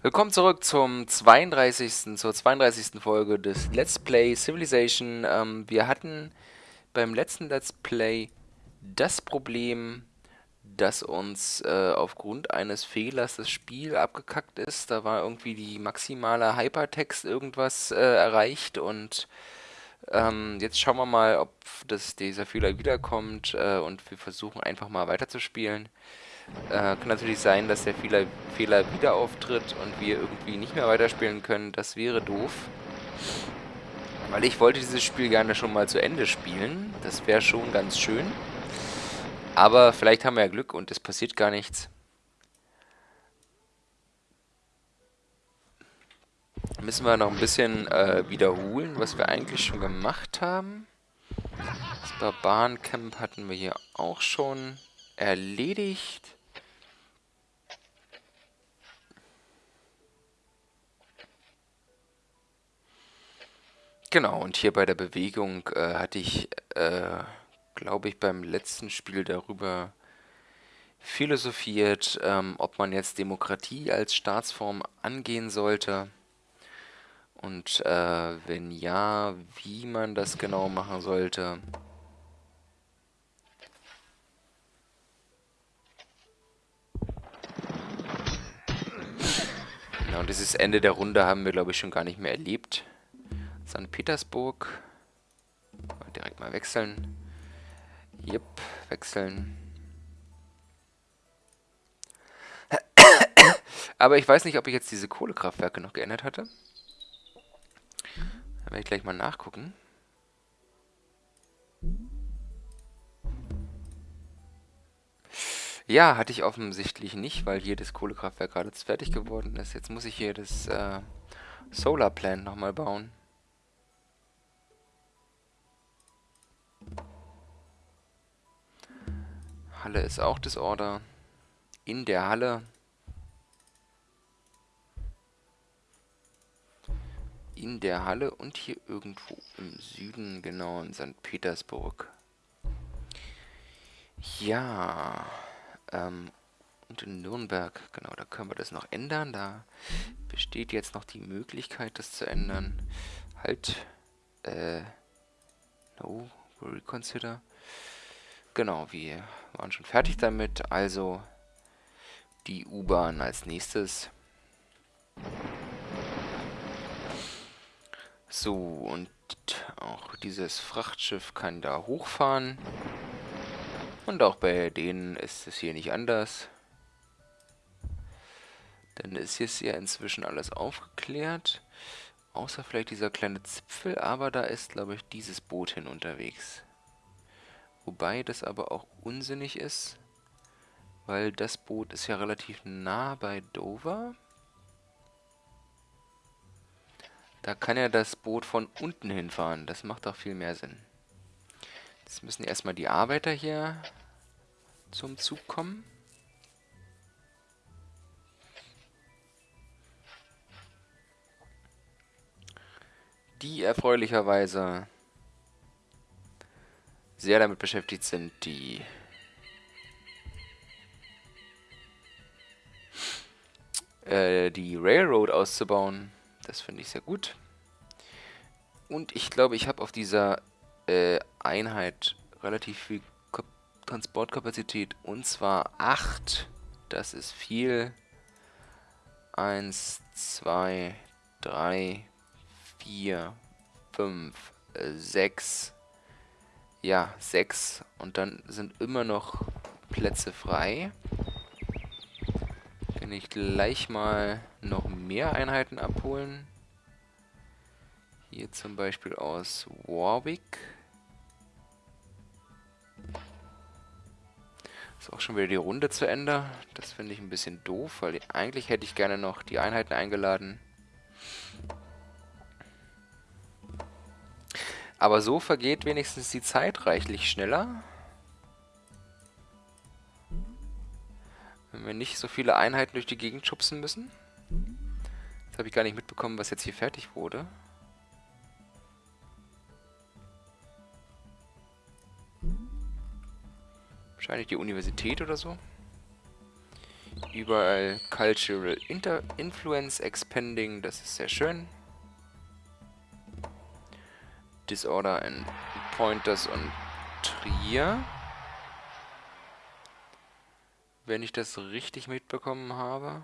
Willkommen zurück zum 32. zur 32. Folge des Let's Play Civilization. Ähm, wir hatten beim letzten Let's Play das Problem, dass uns äh, aufgrund eines Fehlers das Spiel abgekackt ist. Da war irgendwie die maximale Hypertext irgendwas äh, erreicht und ähm, jetzt schauen wir mal, ob das, dieser Fehler wiederkommt äh, und wir versuchen einfach mal weiterzuspielen. Äh, kann natürlich sein, dass der Fehler, Fehler wieder auftritt und wir irgendwie nicht mehr weiterspielen können. Das wäre doof. Weil ich wollte dieses Spiel gerne schon mal zu Ende spielen. Das wäre schon ganz schön. Aber vielleicht haben wir ja Glück und es passiert gar nichts. Müssen wir noch ein bisschen äh, wiederholen, was wir eigentlich schon gemacht haben. Das Barbarencamp hatten wir hier auch schon erledigt. Genau, und hier bei der Bewegung äh, hatte ich, äh, glaube ich, beim letzten Spiel darüber philosophiert, ähm, ob man jetzt Demokratie als Staatsform angehen sollte. Und äh, wenn ja, wie man das genau machen sollte. Genau, dieses Ende der Runde haben wir, glaube ich, schon gar nicht mehr erlebt. St. Petersburg. Direkt mal wechseln. Jep, wechseln. Aber ich weiß nicht, ob ich jetzt diese Kohlekraftwerke noch geändert hatte. Da werde ich gleich mal nachgucken. Ja, hatte ich offensichtlich nicht, weil hier das Kohlekraftwerk gerade fertig geworden ist. Jetzt muss ich hier das äh, Solar Plant nochmal bauen. Halle ist auch Disorder. In der Halle. In der Halle und hier irgendwo im Süden, genau in St. Petersburg. Ja, ähm, und in Nürnberg, genau, da können wir das noch ändern. Da besteht jetzt noch die Möglichkeit, das zu ändern. Halt, äh, no, reconsider. Genau, wir waren schon fertig damit. Also die U-Bahn als nächstes. So, und auch dieses Frachtschiff kann da hochfahren. Und auch bei denen ist es hier nicht anders. Denn es ist ja inzwischen alles aufgeklärt. Außer vielleicht dieser kleine Zipfel, aber da ist, glaube ich, dieses Boot hin unterwegs. Wobei das aber auch unsinnig ist, weil das Boot ist ja relativ nah bei Dover. Da kann ja das Boot von unten hinfahren. Das macht doch viel mehr Sinn. Jetzt müssen erstmal die Arbeiter hier zum Zug kommen. Die erfreulicherweise sehr damit beschäftigt sind, die äh, die Railroad auszubauen. Das finde ich sehr gut. Und ich glaube, ich habe auf dieser äh, Einheit relativ viel Kap Transportkapazität. Und zwar 8. Das ist viel. 1, 2, 3, 4, 5, 6, ja, sechs. Und dann sind immer noch Plätze frei. Kann ich gleich mal noch mehr Einheiten abholen. Hier zum Beispiel aus Warwick. Ist auch schon wieder die Runde zu Ende. Das finde ich ein bisschen doof, weil eigentlich hätte ich gerne noch die Einheiten eingeladen. Aber so vergeht wenigstens die Zeit reichlich schneller. Wenn wir nicht so viele Einheiten durch die Gegend schubsen müssen. Jetzt habe ich gar nicht mitbekommen, was jetzt hier fertig wurde. Wahrscheinlich die Universität oder so. Überall Cultural Inter Influence Expanding, das ist sehr schön. Disorder in Pointers und Trier. Wenn ich das richtig mitbekommen habe.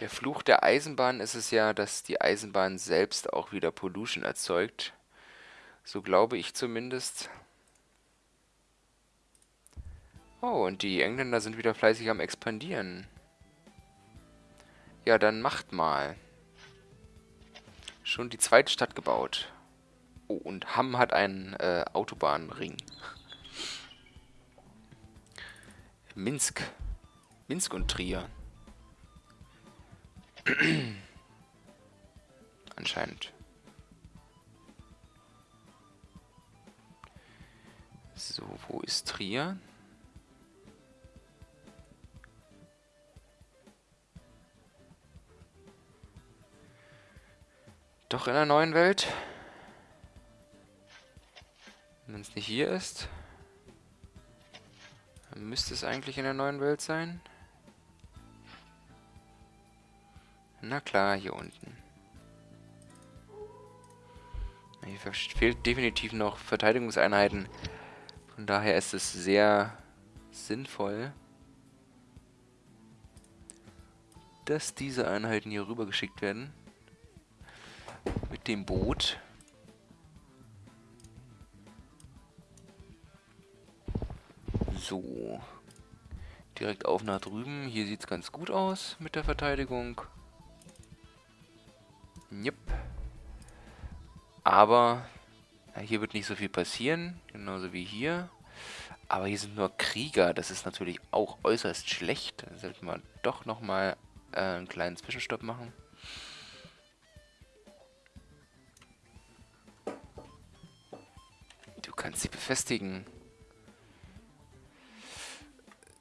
Der Fluch der Eisenbahn ist es ja, dass die Eisenbahn selbst auch wieder Pollution erzeugt. So glaube ich zumindest. Oh, und die Engländer sind wieder fleißig am expandieren. Ja, dann macht mal. Schon die zweite Stadt gebaut. Oh, und Hamm hat einen äh, Autobahnring. Minsk. Minsk und Trier. Anscheinend. So, wo ist Trier? Doch in der neuen Welt? Wenn es nicht hier ist, dann müsste es eigentlich in der neuen Welt sein. Na klar, hier unten. Hier fehlt definitiv noch Verteidigungseinheiten. Von daher ist es sehr sinnvoll, dass diese Einheiten hier rüber geschickt werden. Mit dem Boot. So. Direkt auf nach drüben. Hier sieht es ganz gut aus mit der Verteidigung. Yep. Aber hier wird nicht so viel passieren, genauso wie hier. Aber hier sind nur Krieger, das ist natürlich auch äußerst schlecht. Da sollten wir doch nochmal äh, einen kleinen Zwischenstopp machen. Du kannst sie befestigen.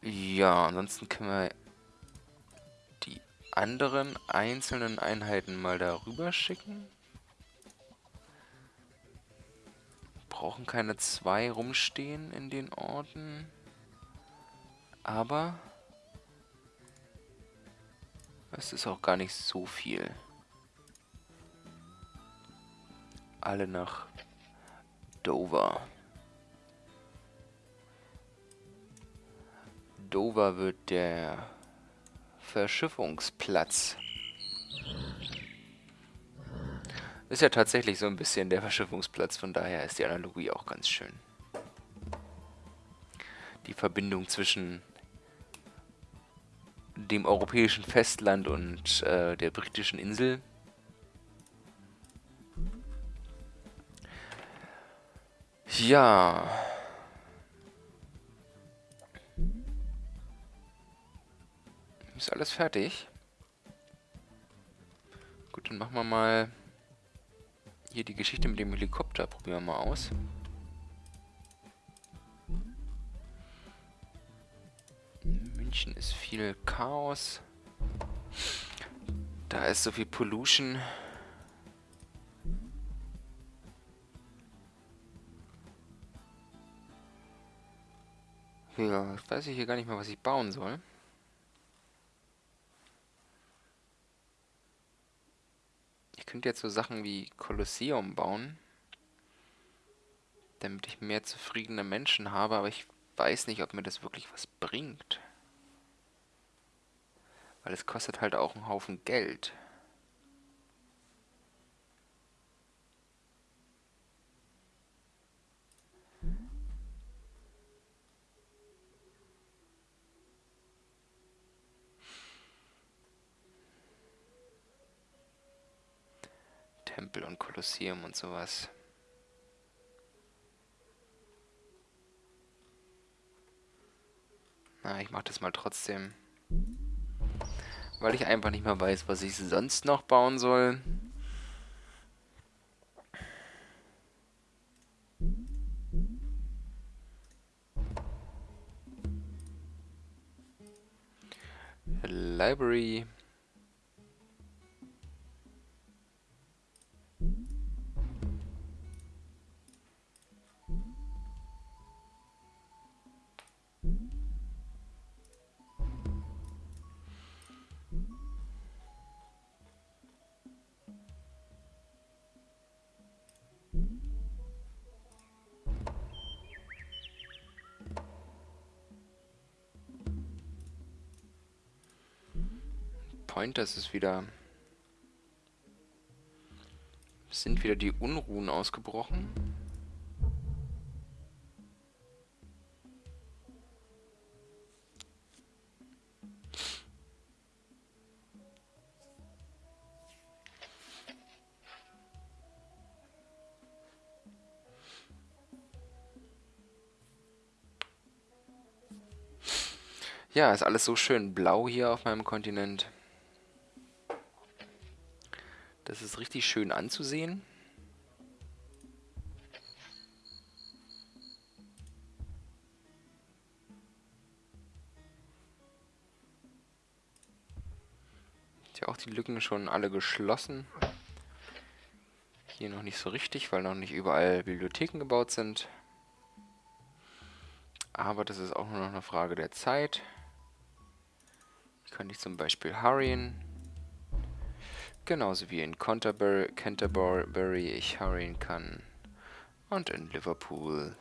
Ja, ansonsten können wir anderen einzelnen Einheiten mal darüber schicken. Brauchen keine zwei rumstehen in den Orten. Aber es ist auch gar nicht so viel. Alle nach Dover. Dover wird der Verschiffungsplatz. Ist ja tatsächlich so ein bisschen der Verschiffungsplatz, von daher ist die Analogie auch ganz schön. Die Verbindung zwischen dem europäischen Festland und äh, der britischen Insel. Ja. Ist alles fertig? Gut, dann machen wir mal hier die Geschichte mit dem Helikopter. Probieren wir mal aus. In München ist viel Chaos. Da ist so viel Pollution. Ja, weiß ich hier gar nicht mehr, was ich bauen soll. Könnte jetzt so Sachen wie Kolosseum bauen, damit ich mehr zufriedene Menschen habe, aber ich weiß nicht, ob mir das wirklich was bringt. Weil es kostet halt auch einen Haufen Geld. Tempel und Kolosseum und sowas. Na, ich mach das mal trotzdem. Weil ich einfach nicht mehr weiß, was ich sonst noch bauen soll. Library Pointers ist wieder... Sind wieder die Unruhen ausgebrochen. Ja, ist alles so schön blau hier auf meinem Kontinent. Das ist richtig schön anzusehen. Ja, auch die Lücken schon alle geschlossen. Hier noch nicht so richtig, weil noch nicht überall Bibliotheken gebaut sind. Aber das ist auch nur noch eine Frage der Zeit kann ich zum Beispiel hurryen. Genauso wie in Canterbury, Canterbury ich hurryen kann. Und in Liverpool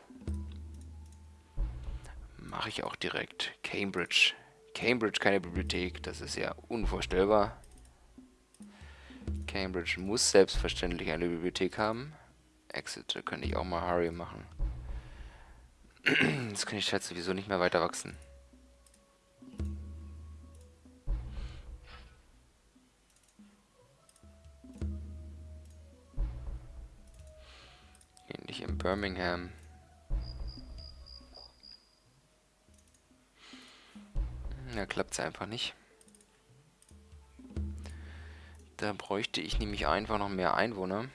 mache ich auch direkt Cambridge. Cambridge keine Bibliothek, das ist ja unvorstellbar. Cambridge muss selbstverständlich eine Bibliothek haben. Exeter könnte ich auch mal Hurry machen. Jetzt kann ich halt sowieso nicht mehr weiter wachsen. Birmingham. Da klappt es einfach nicht. Da bräuchte ich nämlich einfach noch mehr Einwohner.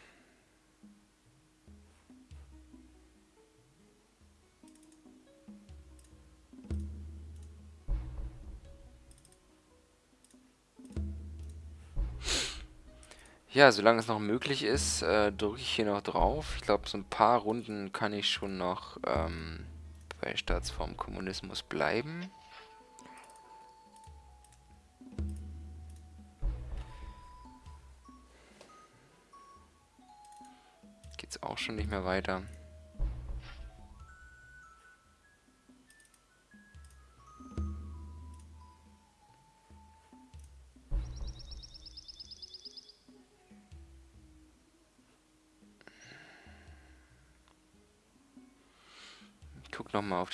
Ja, solange es noch möglich ist, äh, drücke ich hier noch drauf. Ich glaube, so ein paar Runden kann ich schon noch ähm, bei Staatsform Kommunismus bleiben. Geht's auch schon nicht mehr weiter.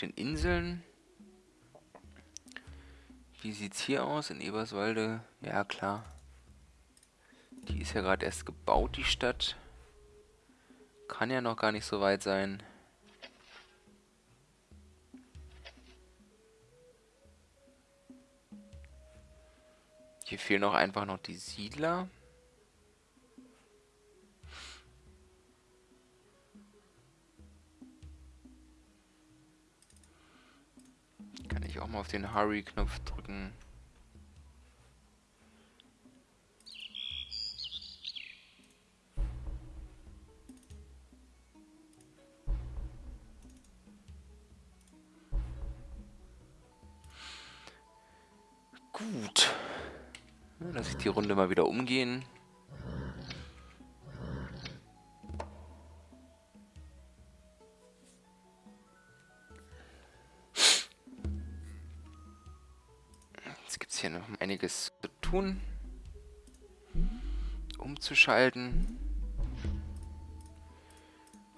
Den Inseln. Wie sieht's hier aus in Eberswalde? Ja, klar. Die ist ja gerade erst gebaut, die Stadt. Kann ja noch gar nicht so weit sein. Hier fehlen auch einfach noch die Siedler. Mal auf den Hurry-Knopf drücken. Gut. Lass ich die Runde mal wieder umgehen. Tun. Umzuschalten.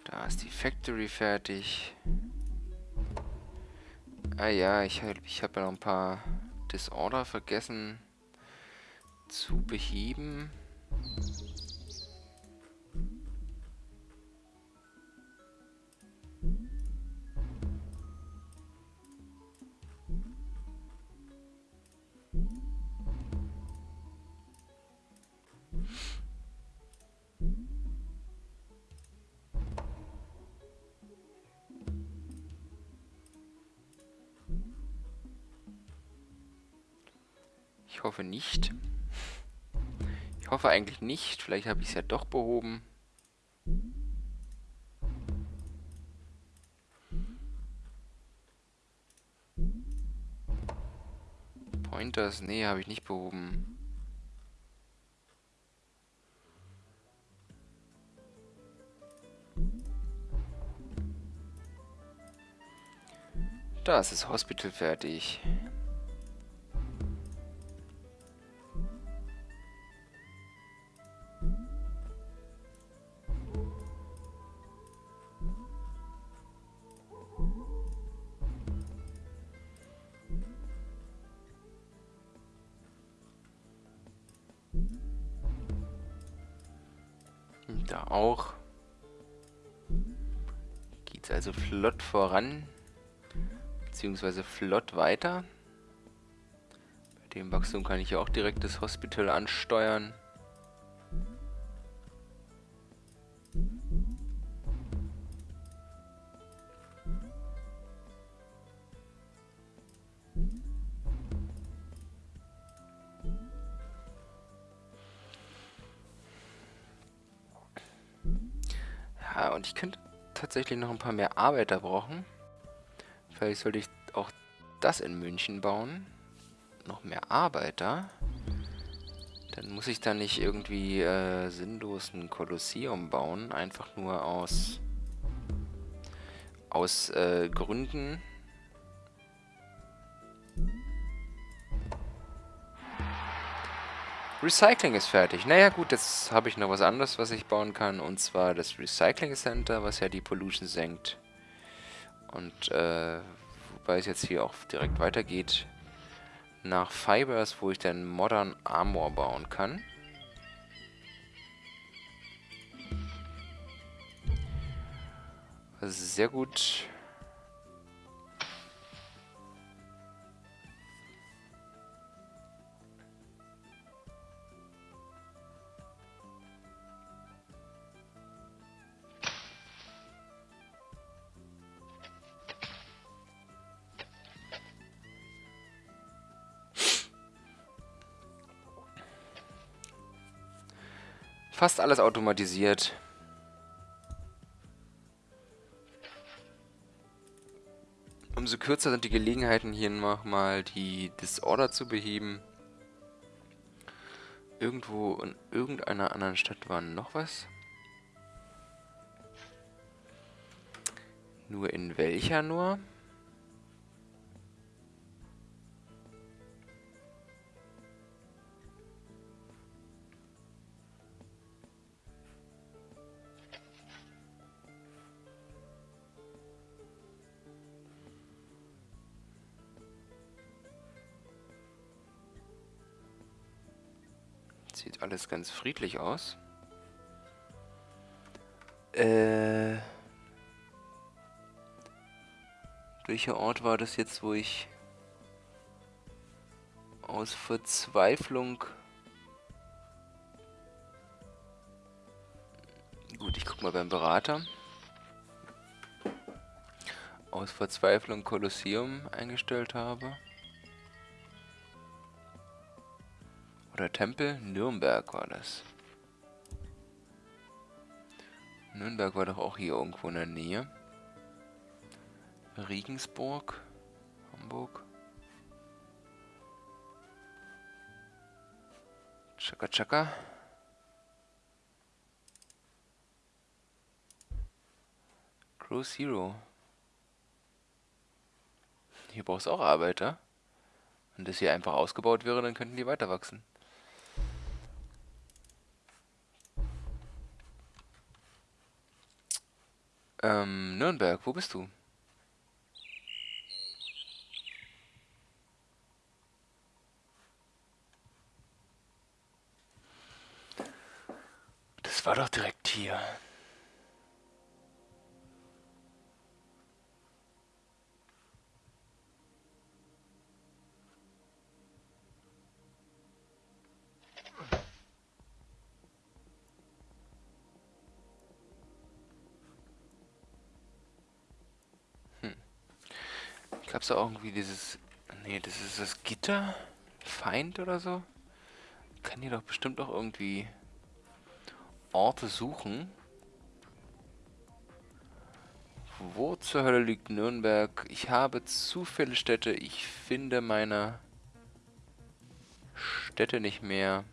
Da ist die Factory fertig. Ah ja, ich, ich habe ja noch ein paar Disorder vergessen zu beheben. Nicht. Ich hoffe eigentlich nicht. Vielleicht habe ich es ja doch behoben. Pointers, nee, habe ich nicht behoben. Da ist das Hospital fertig. Da auch. Geht's also flott voran. Beziehungsweise flott weiter. Bei dem Wachstum kann ich ja auch direkt das Hospital ansteuern. Tatsächlich noch ein paar mehr Arbeiter brauchen. Vielleicht sollte ich auch das in München bauen. Noch mehr Arbeiter. Dann muss ich da nicht irgendwie äh, sinnlos ein Kolosseum bauen. Einfach nur aus, aus äh, Gründen. Recycling ist fertig. Naja gut, jetzt habe ich noch was anderes, was ich bauen kann. Und zwar das Recycling Center, was ja die Pollution senkt. Und äh, wobei es jetzt hier auch direkt weitergeht nach Fibers, wo ich dann Modern Armor bauen kann. Sehr gut. Fast alles automatisiert. Umso kürzer sind die Gelegenheiten hier nochmal die Disorder zu beheben. Irgendwo in irgendeiner anderen Stadt war noch was. Nur in welcher nur? Alles ganz friedlich aus. Äh... Welcher Ort war das jetzt, wo ich aus Verzweiflung... Gut, ich guck mal beim Berater. Aus Verzweiflung Kolosseum eingestellt habe. Oder Tempel? Nürnberg war das. Nürnberg war doch auch hier irgendwo in der Nähe. Regensburg, Hamburg. Chaka Chaka. Crew Zero. Hier brauchst du auch Arbeiter. Wenn das hier einfach ausgebaut wäre, dann könnten die weiter wachsen. Ähm, Nürnberg, wo bist du? Das war doch direkt hier. Gab es da irgendwie dieses... Nee, das ist das Gitter? Feind oder so? Kann hier doch bestimmt auch irgendwie Orte suchen. Wo zur Hölle liegt Nürnberg? Ich habe zu viele Städte. Ich finde meine Städte nicht mehr.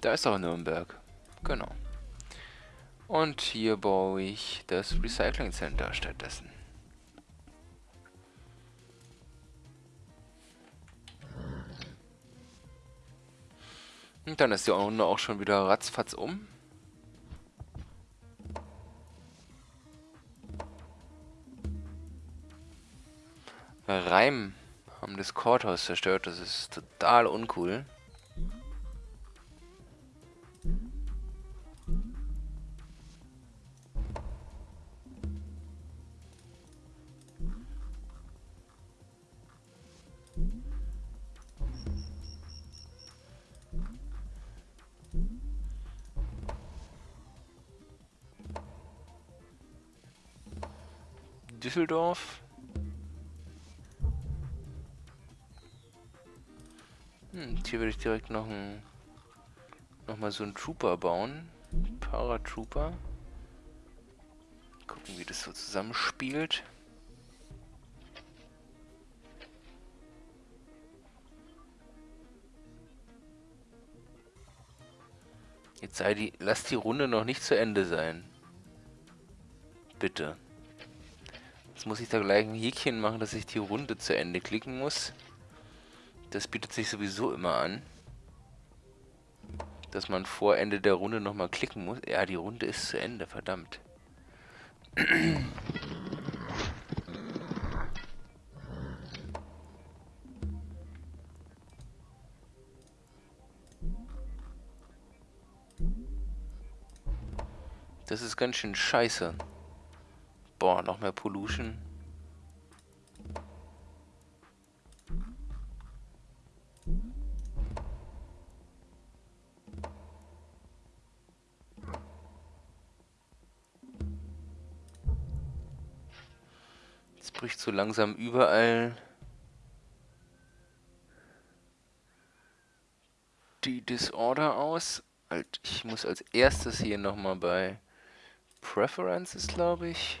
Da ist auch Nürnberg. Genau. Und hier baue ich das Recycling Center stattdessen. Und dann ist die Runde auch schon wieder ratzfatz um. Reim haben das Courthouse zerstört, das ist total uncool. Düsseldorf. Hm, hier würde ich direkt noch ein noch mal so einen Trooper bauen. Paratrooper. Gucken, wie das so zusammenspielt. Jetzt sei die, lass die Runde noch nicht zu Ende sein. Bitte. Jetzt muss ich da gleich ein Häkchen machen, dass ich die Runde zu Ende klicken muss. Das bietet sich sowieso immer an. Dass man vor Ende der Runde nochmal klicken muss. Ja, die Runde ist zu Ende, verdammt. Das ist ganz schön scheiße. Boah, noch mehr Pollution. Jetzt bricht so langsam überall die Disorder aus. Halt, ich muss als erstes hier nochmal bei Preferences, glaube ich.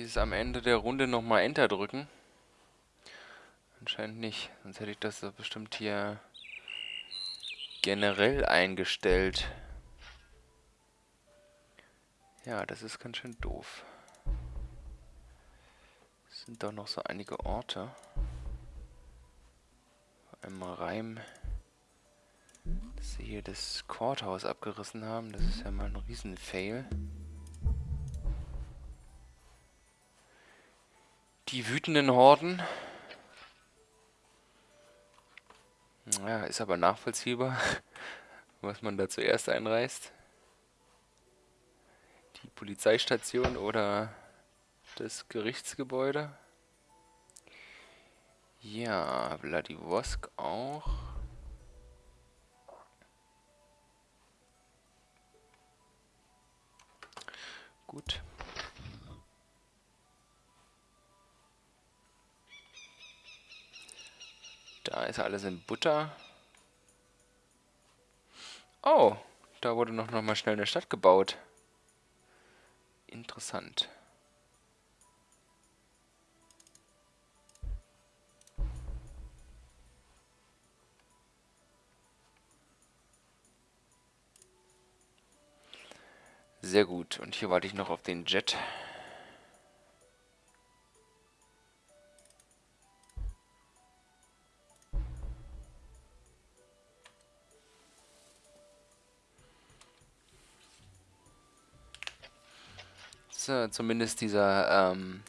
Dieses am Ende der Runde nochmal Enter drücken. Anscheinend nicht, sonst hätte ich das so bestimmt hier generell eingestellt. Ja, das ist ganz schön doof. Es sind doch noch so einige Orte. Einmal Reim, dass sie hier das Courthouse abgerissen haben. Das ist ja mal ein Riesen-Fail. Die wütenden Horden. Ja, ist aber nachvollziehbar, was man da zuerst einreißt. Die Polizeistation oder das Gerichtsgebäude. Ja, Vladivosk auch. Gut. Da ist alles in Butter. Oh, da wurde noch, noch mal schnell eine Stadt gebaut. Interessant. Sehr gut. Und hier warte ich noch auf den Jet. Zumindest dieser, ähm,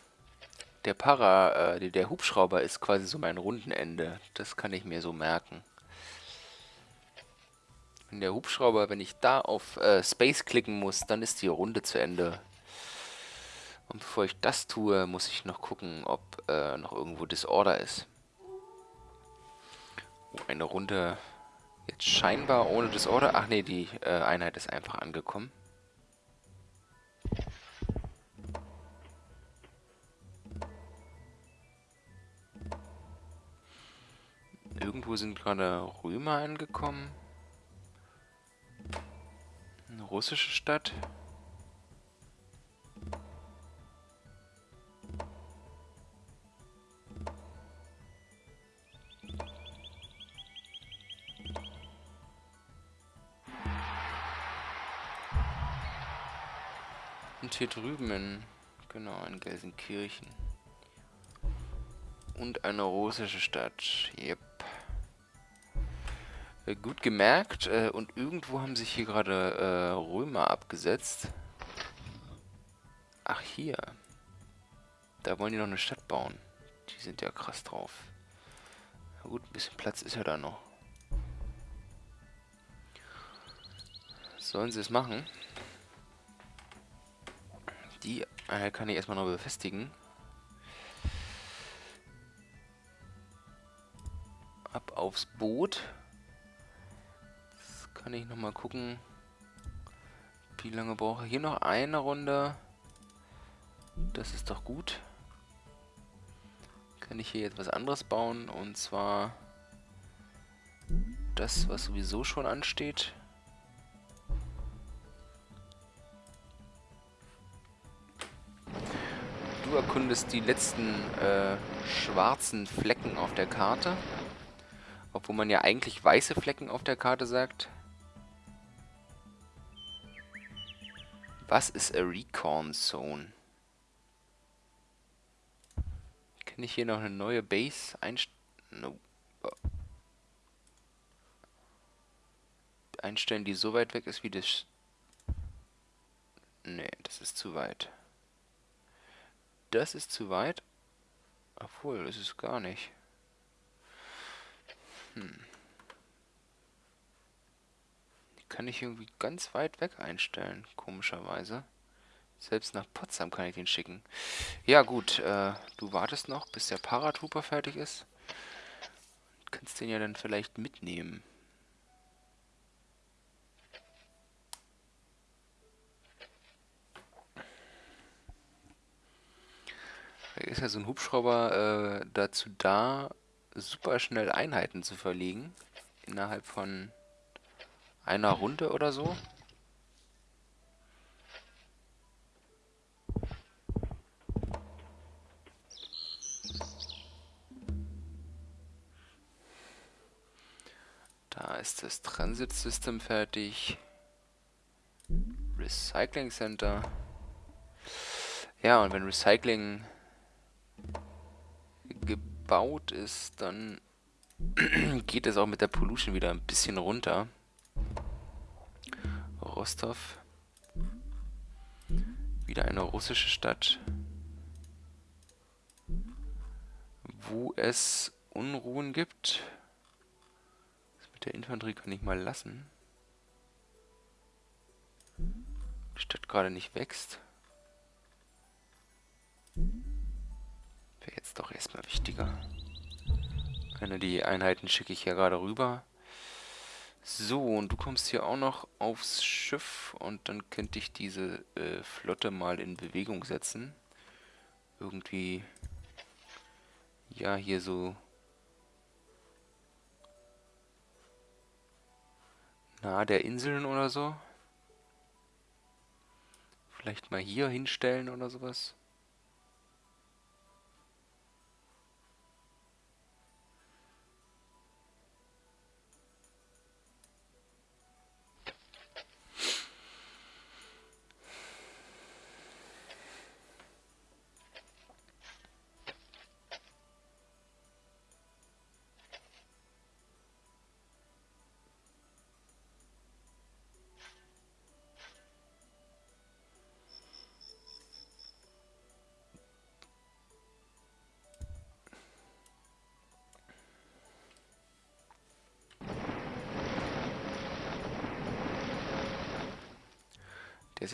der Para, äh, der Hubschrauber ist quasi so mein Rundenende. Das kann ich mir so merken. Wenn der Hubschrauber, wenn ich da auf äh, Space klicken muss, dann ist die Runde zu Ende. Und bevor ich das tue, muss ich noch gucken, ob äh, noch irgendwo Disorder ist. Oh, eine Runde jetzt scheinbar ohne Disorder. Ach nee, die äh, Einheit ist einfach angekommen. Irgendwo sind gerade Römer angekommen. Eine russische Stadt. Und hier drüben in, genau, in Gelsenkirchen. Und eine russische Stadt. Yep. Äh, gut gemerkt. Äh, und irgendwo haben sich hier gerade äh, Römer abgesetzt. Ach, hier. Da wollen die noch eine Stadt bauen. Die sind ja krass drauf. Na gut, ein bisschen Platz ist ja da noch. Sollen sie es machen? Die äh, kann ich erstmal noch befestigen. Ab aufs Boot. Kann ich nochmal gucken, wie lange brauche ich. Hier noch eine Runde. Das ist doch gut. Kann ich hier jetzt was anderes bauen. Und zwar das, was sowieso schon ansteht. Du erkundest die letzten äh, schwarzen Flecken auf der Karte. Obwohl man ja eigentlich weiße Flecken auf der Karte sagt. Was ist a Recon Zone? Kann ich hier noch eine neue Base einstellen? No. Einstellen, die so weit weg ist wie das... Nee, das ist zu weit. Das ist zu weit. Obwohl, das ist gar nicht. Hm. Die kann ich irgendwie ganz weit weg einstellen, komischerweise. Selbst nach Potsdam kann ich den schicken. Ja gut, äh, du wartest noch, bis der Paratrooper fertig ist. Kannst den ja dann vielleicht mitnehmen. ist ja so ein Hubschrauber äh, dazu da, super schnell Einheiten zu verlegen. Innerhalb von einer Runde oder so. Da ist das Transit System fertig. Recycling Center. Ja, und wenn Recycling gebaut ist, dann geht es auch mit der Pollution wieder ein bisschen runter. Rostov. Wieder eine russische Stadt. Wo es Unruhen gibt. Das mit der Infanterie kann ich mal lassen. Die Stadt gerade nicht wächst. Wäre jetzt doch erstmal wichtiger. Eine die Einheiten schicke ich ja gerade rüber. So, und du kommst hier auch noch aufs Schiff und dann könnte ich diese äh, Flotte mal in Bewegung setzen. Irgendwie, ja, hier so nahe der Inseln oder so. Vielleicht mal hier hinstellen oder sowas.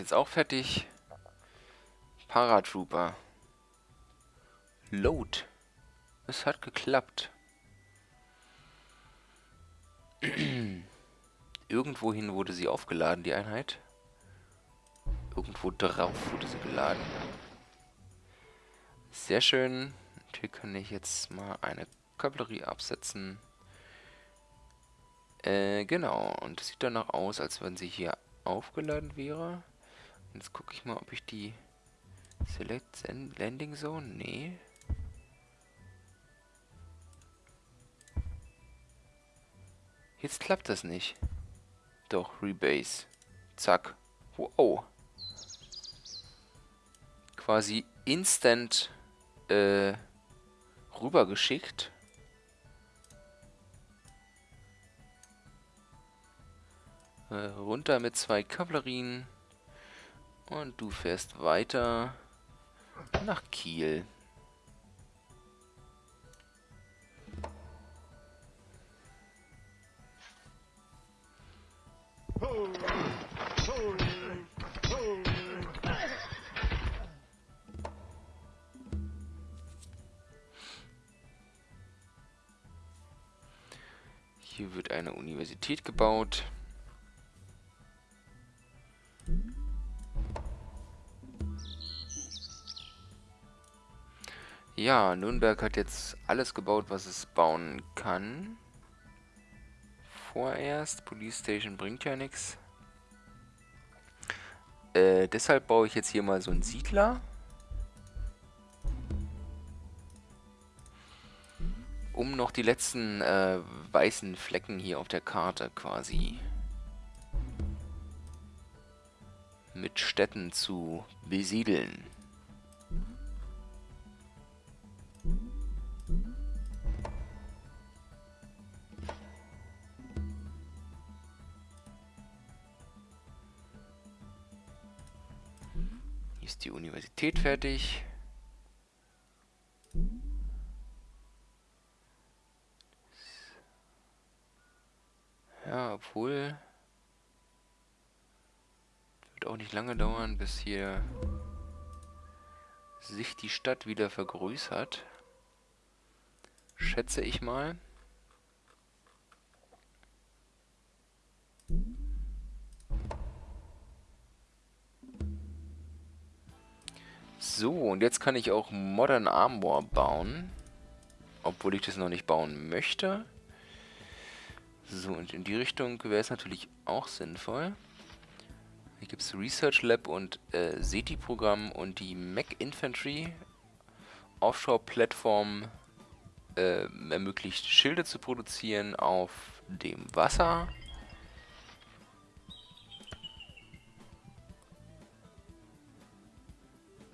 Jetzt auch fertig. Paratrooper. Load. Es hat geklappt. Irgendwohin wurde sie aufgeladen, die Einheit. Irgendwo drauf wurde sie geladen. Sehr schön. Und hier kann ich jetzt mal eine Kavallerie absetzen. Äh, genau. Und das sieht danach aus, als wenn sie hier aufgeladen wäre. Jetzt gucke ich mal, ob ich die Select Landing Zone? Nee. Jetzt klappt das nicht. Doch, Rebase. Zack. Wow. Quasi instant äh, rübergeschickt. Äh, runter mit zwei Kavallerien. Und du fährst weiter nach Kiel. Hier wird eine Universität gebaut. Ja, Nürnberg hat jetzt alles gebaut, was es bauen kann. Vorerst. Police Station bringt ja nichts. Äh, deshalb baue ich jetzt hier mal so einen Siedler. um noch die letzten äh, weißen Flecken hier auf der Karte quasi mit Städten zu besiedeln. Universität fertig. Ja, obwohl... Wird auch nicht lange dauern, bis hier sich die Stadt wieder vergrößert. Schätze ich mal. So, und jetzt kann ich auch Modern Armor bauen. Obwohl ich das noch nicht bauen möchte. So, und in die Richtung wäre es natürlich auch sinnvoll. Hier gibt es Research Lab und äh, SETI-Programm und die Mac Infantry Offshore-Plattform äh, ermöglicht Schilde zu produzieren auf dem Wasser.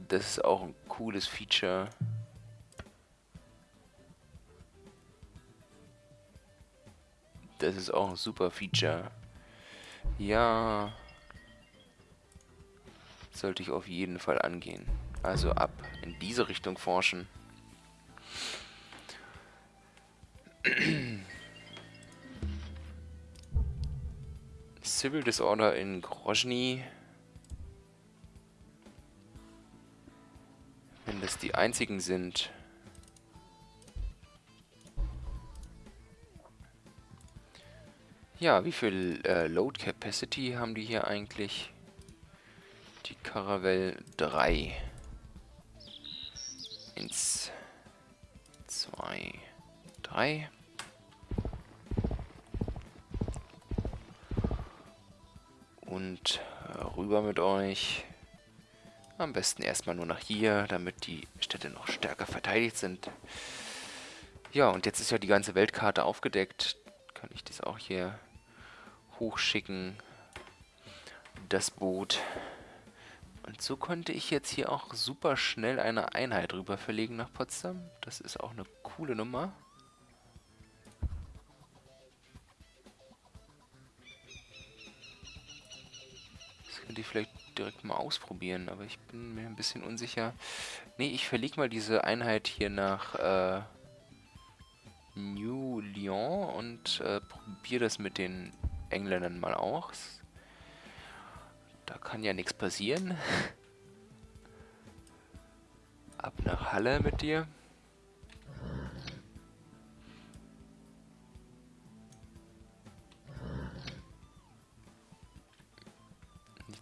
Das ist auch ein cooles Feature. Das ist auch ein super Feature. Ja. Sollte ich auf jeden Fall angehen. Also ab in diese Richtung forschen. Civil Disorder in Grozny. Wenn das die einzigen sind, Ja, wie viel äh, Load Capacity haben die hier eigentlich? Die Caravelle 3. Eins, zwei, drei. Und äh, rüber mit euch. Am besten erstmal nur nach hier, damit die Städte noch stärker verteidigt sind. Ja, und jetzt ist ja die ganze Weltkarte aufgedeckt. Kann ich das auch hier hochschicken. Das Boot. Und so konnte ich jetzt hier auch super schnell eine Einheit rüber verlegen nach Potsdam. Das ist auch eine coole Nummer. Das könnte ich vielleicht direkt mal ausprobieren, aber ich bin mir ein bisschen unsicher. Ne, ich verlege mal diese Einheit hier nach äh, New Lyon und äh, probiere das mit den Engländern mal auch. Da kann ja nichts passieren. Ab nach Halle mit dir.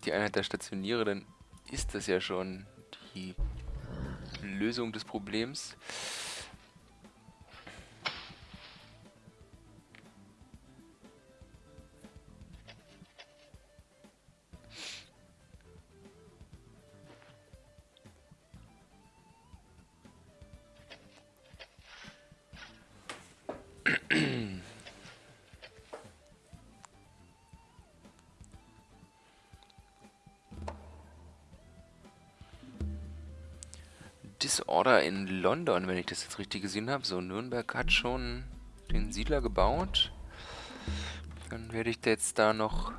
Die Einheit der Stationiere, dann ist das ja schon die Lösung des Problems. Disorder in London, wenn ich das jetzt richtig gesehen habe. So, Nürnberg hat schon den Siedler gebaut. Dann werde ich jetzt da noch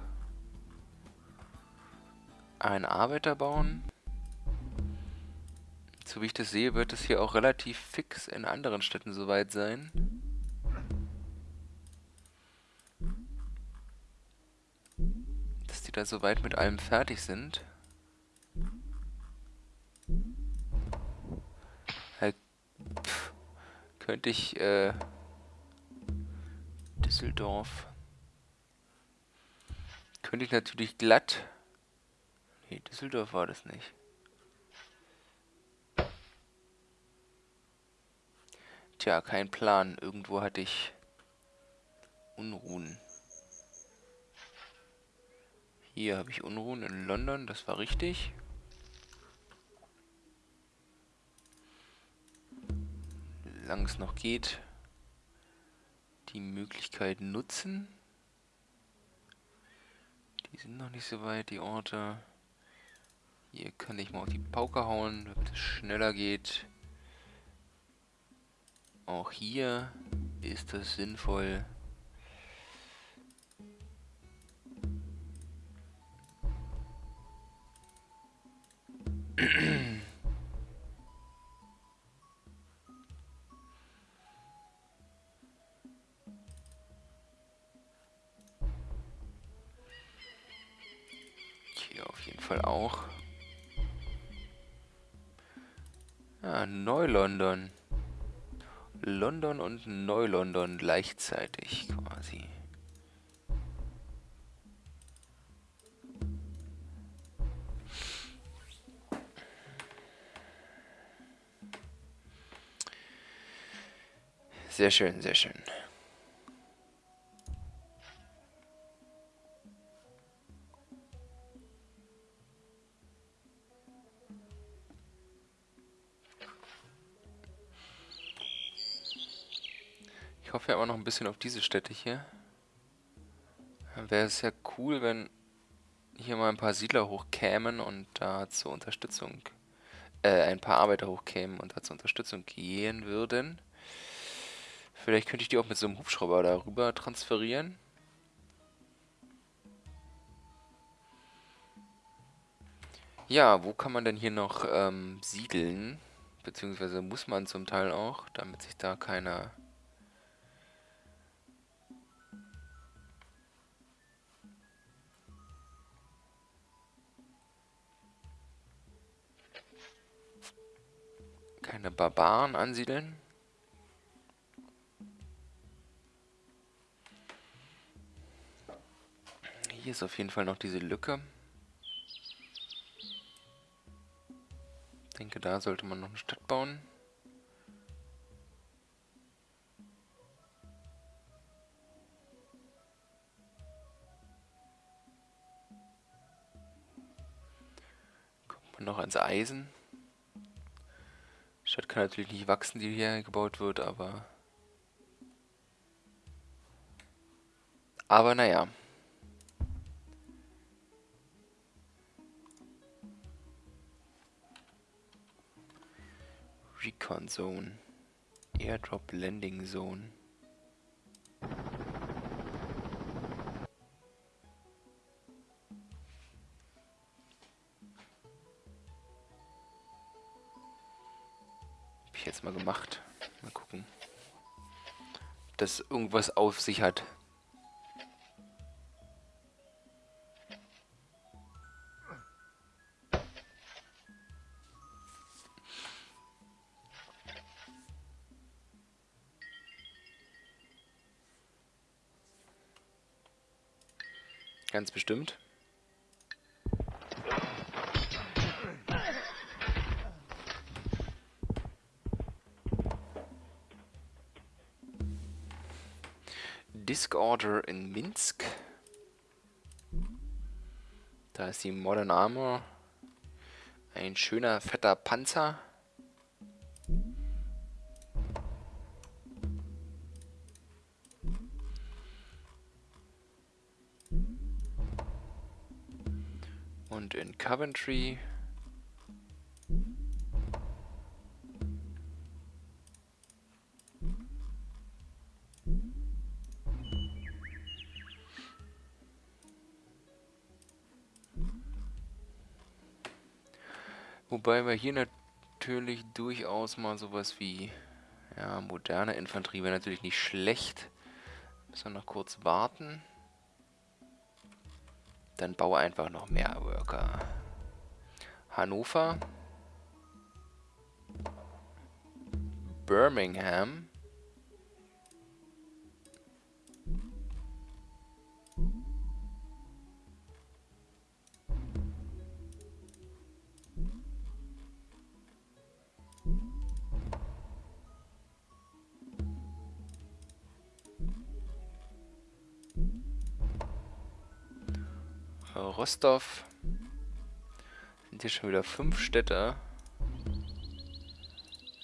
einen Arbeiter bauen. So wie ich das sehe, wird es hier auch relativ fix in anderen Städten soweit sein. Dass die da soweit mit allem fertig sind. Könnte ich, äh, Düsseldorf. Könnte ich natürlich glatt. Nee, Düsseldorf war das nicht. Tja, kein Plan. Irgendwo hatte ich Unruhen. Hier habe ich Unruhen in London, das war richtig. Solange es noch geht, die Möglichkeit nutzen. Die sind noch nicht so weit, die Orte. Hier kann ich mal auf die Pauke hauen, damit es schneller geht. Auch hier ist es sinnvoll, Neu-London. London und Neu-London gleichzeitig quasi. Sehr schön, sehr schön. Hoffe aber noch ein bisschen auf diese Städte hier. Wäre es ja cool, wenn hier mal ein paar Siedler hochkämen und da zur Unterstützung, äh, ein paar Arbeiter hochkämen und da zur Unterstützung gehen würden. Vielleicht könnte ich die auch mit so einem Hubschrauber darüber transferieren. Ja, wo kann man denn hier noch ähm, siedeln? Beziehungsweise muss man zum Teil auch, damit sich da keiner keine Barbaren ansiedeln. Hier ist auf jeden Fall noch diese Lücke. Ich denke, da sollte man noch eine Stadt bauen. Kommt man noch ans Eisen. Stadt kann natürlich nicht wachsen, die hier gebaut wird, aber... Aber naja. Recon Zone. Airdrop Landing Zone. Ich jetzt mal gemacht. Mal gucken. Ob das irgendwas auf sich hat. Ganz bestimmt. Disk Order in Minsk. Da ist die Modern Armor. Ein schöner, fetter Panzer. Und in Coventry Wobei wir hier natürlich durchaus mal sowas wie ja, moderne Infanterie wäre natürlich nicht schlecht. Müssen wir noch kurz warten. Dann baue einfach noch mehr Worker. Hannover. Birmingham. Rostov. Sind hier schon wieder fünf Städte.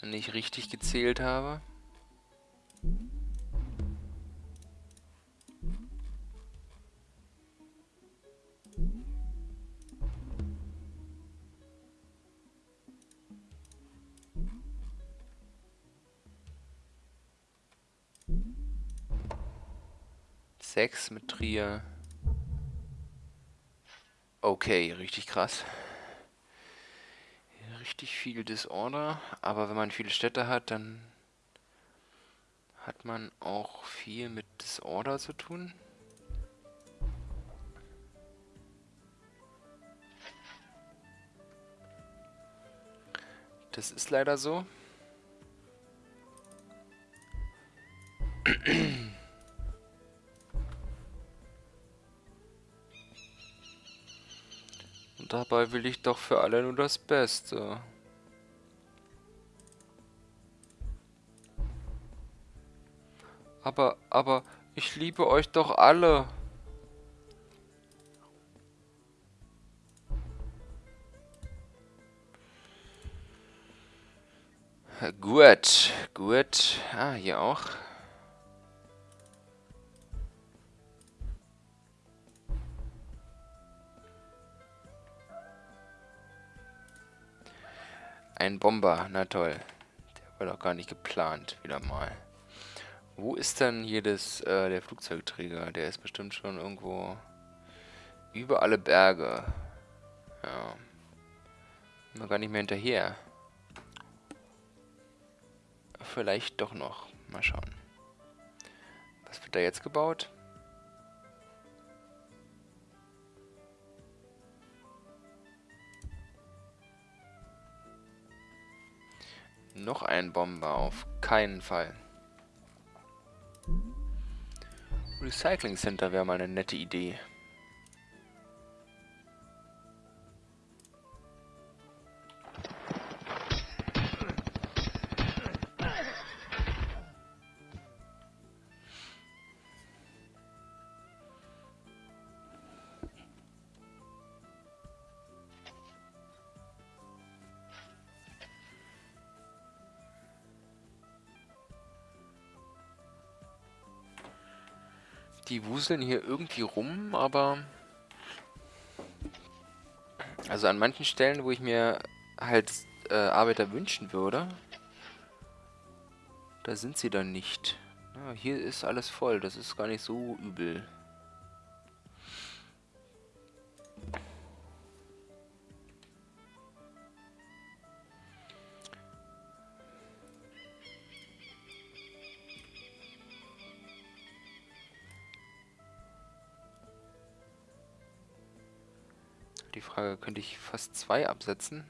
Wenn ich richtig gezählt habe. Sechs mit Trier. Okay, richtig krass. Richtig viel Disorder, aber wenn man viele Städte hat, dann hat man auch viel mit Disorder zu tun. Das ist leider so. dabei will ich doch für alle nur das Beste. Aber, aber, ich liebe euch doch alle. Gut, gut. Ah, hier auch. Ein Bomber, na toll. Der war doch gar nicht geplant, wieder mal. Wo ist denn hier das, äh, der Flugzeugträger? Der ist bestimmt schon irgendwo über alle Berge. Ja. Wir gar nicht mehr hinterher. Vielleicht doch noch. Mal schauen. Was wird da jetzt gebaut? Noch ein Bomber, auf keinen Fall. Recycling Center wäre mal eine nette Idee. Die wuseln hier irgendwie rum, aber... Also an manchen Stellen, wo ich mir halt äh, Arbeiter wünschen würde, da sind sie dann nicht. Ja, hier ist alles voll, das ist gar nicht so übel. Frage, könnte ich fast zwei absetzen?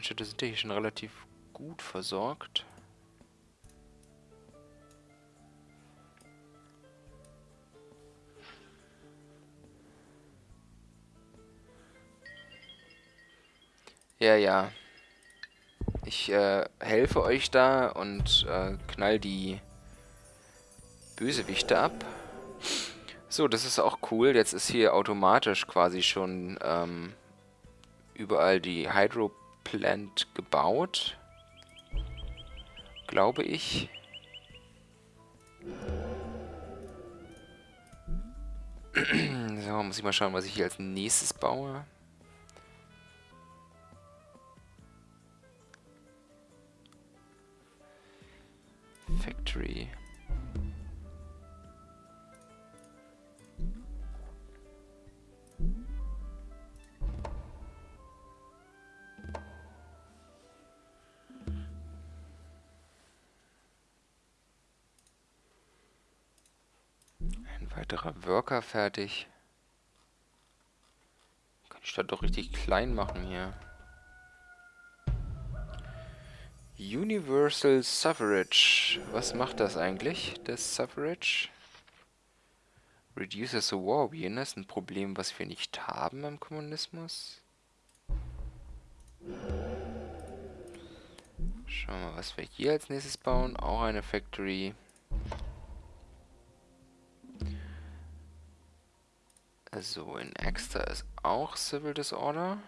Städte sind ja hier schon relativ gut versorgt. Ja, ja. Ich äh, helfe euch da und äh, knall die Bösewichte ab. So, das ist auch cool. Jetzt ist hier automatisch quasi schon ähm, überall die Hydroplant gebaut. Glaube ich. so, muss ich mal schauen, was ich hier als nächstes baue. Factory. Worker fertig. Kann die Stadt doch richtig klein machen hier. Universal Suffrage. Was macht das eigentlich, das Suffrage? Reduces the war awareness. Ein Problem, was wir nicht haben im Kommunismus. Schauen wir mal, was wir hier als nächstes bauen. Auch eine Factory. Also in Exeter ist auch Civil Disorder.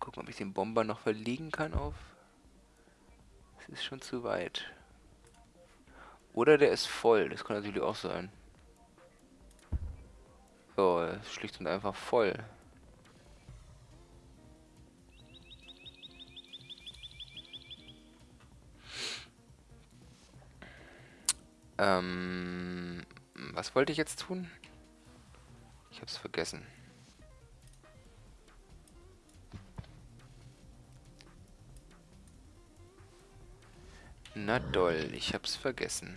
Gucken, ob ich den Bomber noch verlegen kann auf... Es ist schon zu weit. Oder der ist voll, das kann natürlich auch sein. So, schlicht und einfach voll. Ähm, was wollte ich jetzt tun? Ich hab's vergessen. Na doll, ich hab's vergessen.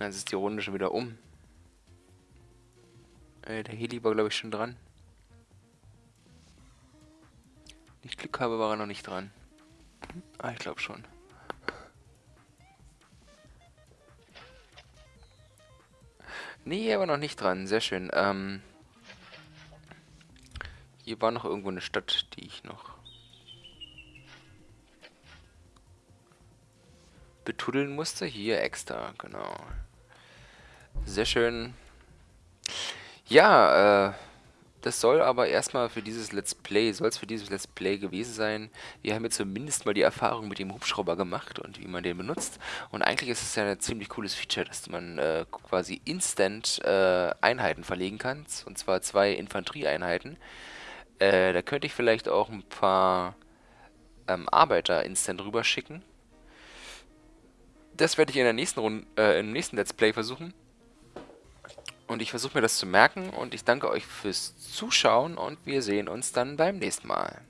Jetzt ist die Runde schon wieder um. Äh, der Heli war, glaube ich, schon dran. Nicht Glück habe, war er noch nicht dran. Ah, ich glaube schon. Nee, er war noch nicht dran. Sehr schön. Ähm, hier war noch irgendwo eine Stadt, die ich noch betuddeln musste. Hier extra, genau. Sehr schön. Ja, äh, das soll aber erstmal für dieses Let's Play, soll es für dieses Let's Play gewesen sein. Wir haben jetzt zumindest mal die Erfahrung mit dem Hubschrauber gemacht und wie man den benutzt. Und eigentlich ist es ja ein ziemlich cooles Feature, dass man äh, quasi instant äh, Einheiten verlegen kann. Und zwar zwei Infanterieeinheiten. Äh, da könnte ich vielleicht auch ein paar ähm, Arbeiter instant rüber schicken. Das werde ich in der nächsten Runde, äh, im nächsten Let's Play versuchen. Und ich versuche mir das zu merken und ich danke euch fürs Zuschauen und wir sehen uns dann beim nächsten Mal.